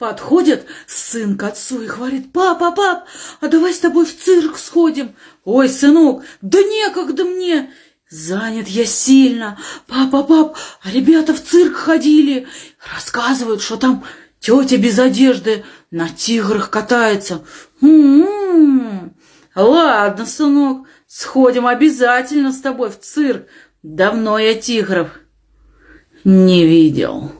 Подходит сын к отцу и говорит, папа, пап, а давай с тобой в цирк сходим. Ой, сынок, да некогда мне. Занят я сильно. Папа, пап, а ребята в цирк ходили. Рассказывают, что там тетя без одежды на тиграх катается. М-м-м. Ладно, сынок, сходим обязательно с тобой в цирк. Давно я тигров не видел.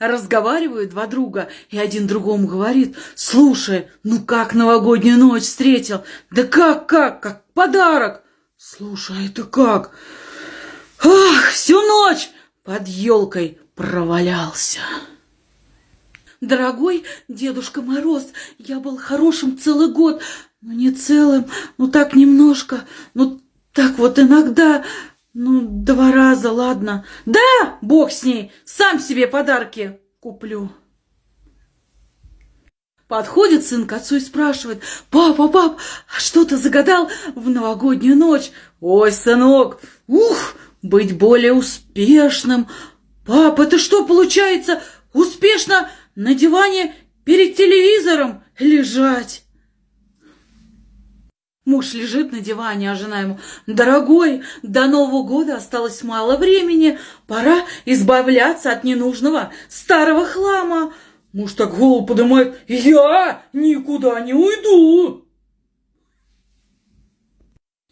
Разговаривают два друга, и один другому говорит, «Слушай, ну как новогоднюю ночь встретил? Да как, как, как подарок!» «Слушай, а это как?» «Ах, всю ночь под елкой провалялся!» Дорогой Дедушка Мороз, я был хорошим целый год, но не целым, ну так немножко, ну так вот иногда, ну, два раза, ладно. Да, бог с ней, сам себе подарки куплю. Подходит сын к отцу и спрашивает, «Папа, пап, а что ты загадал в новогоднюю ночь?» «Ой, сынок, ух, быть более успешным!» «Пап, это что получается? Успешно на диване перед телевизором лежать?» Муж лежит на диване, а жена ему, «Дорогой, до Нового года осталось мало времени, пора избавляться от ненужного старого хлама». Муж так голову поднимает, «Я никуда не уйду!»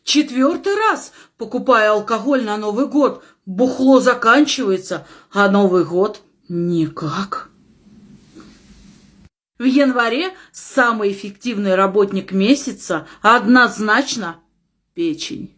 Четвертый раз, покупая алкоголь на Новый год, бухло заканчивается, а Новый год никак. В январе самый эффективный работник месяца однозначно печень.